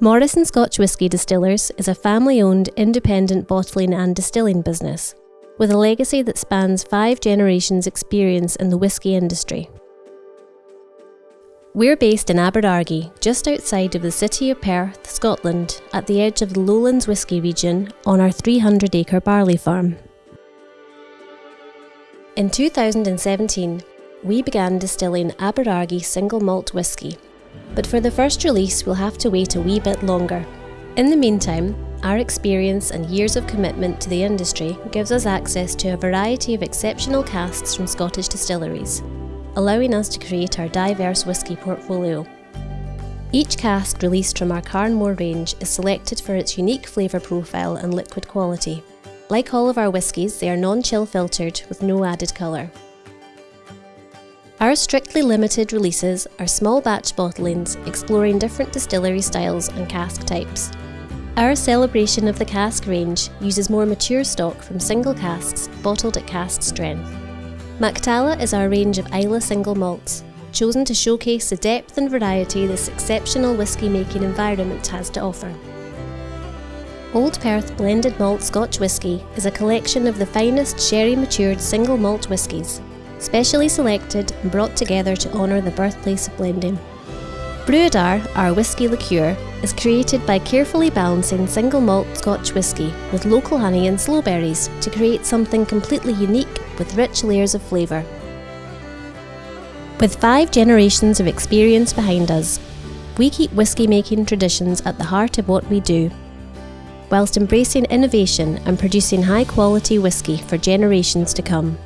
Morrison Scotch Whisky Distillers is a family owned independent bottling and distilling business with a legacy that spans five generations' experience in the whisky industry. We're based in Aberargie, just outside of the city of Perth, Scotland, at the edge of the Lowlands Whisky region on our 300 acre barley farm. In 2017, we began distilling Aberargie single malt whisky, but for the first release we'll have to wait a wee bit longer. In the meantime, our experience and years of commitment to the industry gives us access to a variety of exceptional casks from Scottish distilleries, allowing us to create our diverse whisky portfolio. Each cask released from our Càrn Mòr range is selected for its unique flavour profile and liquid quality. Like all of our whiskies, they are non-chill filtered with no added colour. Our strictly limited releases are small batch bottlings exploring different distillery styles and cask types. Our celebration of the cask range uses more mature stock from single casks bottled at cask strength. Mac-Talla is our range of Islay single malts, chosen to showcase the depth and variety this exceptional whisky making environment has to offer. Old Perth Blended Malt Scotch Whisky is a collection of the finest sherry matured single malt whiskies, specially selected and brought together to honour the birthplace of blending. Bruadar, our whisky liqueur, is created by carefully balancing single malt Scotch whisky with local honey and sloe berries to create something completely unique with rich layers of flavour. With five generations of experience behind us, we keep whisky making traditions at the heart of what we do, whilst embracing innovation and producing high quality whisky for generations to come.